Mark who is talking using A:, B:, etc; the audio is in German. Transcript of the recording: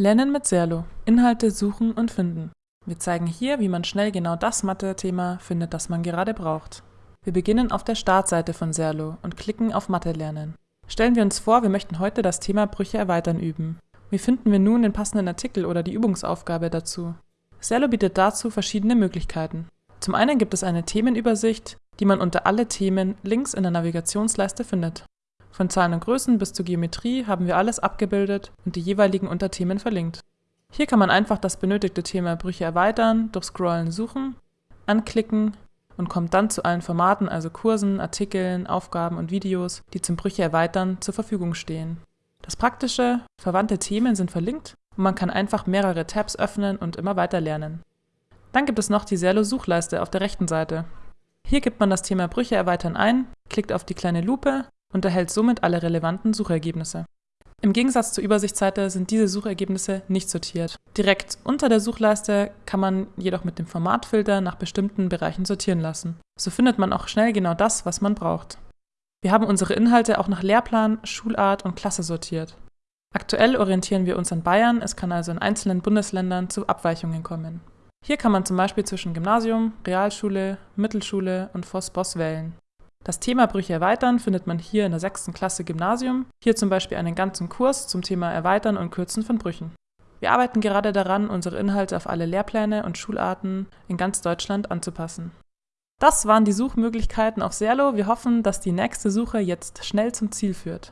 A: Lernen mit Serlo. Inhalte suchen und finden. Wir zeigen hier, wie man schnell genau das Mathe-Thema findet, das man gerade braucht. Wir beginnen auf der Startseite von Serlo und klicken auf Mathe lernen. Stellen wir uns vor, wir möchten heute das Thema Brüche erweitern üben. Wie finden wir nun den passenden Artikel oder die Übungsaufgabe dazu? Serlo bietet dazu verschiedene Möglichkeiten. Zum einen gibt es eine Themenübersicht, die man unter Alle Themen links in der Navigationsleiste findet. Von Zahlen und Größen bis zur Geometrie haben wir alles abgebildet und die jeweiligen Unterthemen verlinkt. Hier kann man einfach das benötigte Thema Brüche erweitern, durch Scrollen suchen, anklicken und kommt dann zu allen Formaten, also Kursen, Artikeln, Aufgaben und Videos, die zum Brüche erweitern zur Verfügung stehen. Das Praktische, verwandte Themen sind verlinkt und man kann einfach mehrere Tabs öffnen und immer weiter lernen. Dann gibt es noch die Serlo-Suchleiste auf der rechten Seite. Hier gibt man das Thema Brüche erweitern ein, klickt auf die kleine Lupe und erhält somit alle relevanten Suchergebnisse. Im Gegensatz zur Übersichtsseite sind diese Suchergebnisse nicht sortiert. Direkt unter der Suchleiste kann man jedoch mit dem Formatfilter nach bestimmten Bereichen sortieren lassen. So findet man auch schnell genau das, was man braucht. Wir haben unsere Inhalte auch nach Lehrplan, Schulart und Klasse sortiert. Aktuell orientieren wir uns an Bayern, es kann also in einzelnen Bundesländern zu Abweichungen kommen. Hier kann man zum Beispiel zwischen Gymnasium, Realschule, Mittelschule und Voss-Boss wählen. Das Thema Brüche erweitern findet man hier in der sechsten Klasse Gymnasium, hier zum Beispiel einen ganzen Kurs zum Thema Erweitern und Kürzen von Brüchen. Wir arbeiten gerade daran, unsere Inhalte auf alle Lehrpläne und Schularten in ganz Deutschland anzupassen. Das waren die Suchmöglichkeiten auf Serlo. Wir hoffen, dass die nächste Suche jetzt schnell zum Ziel führt.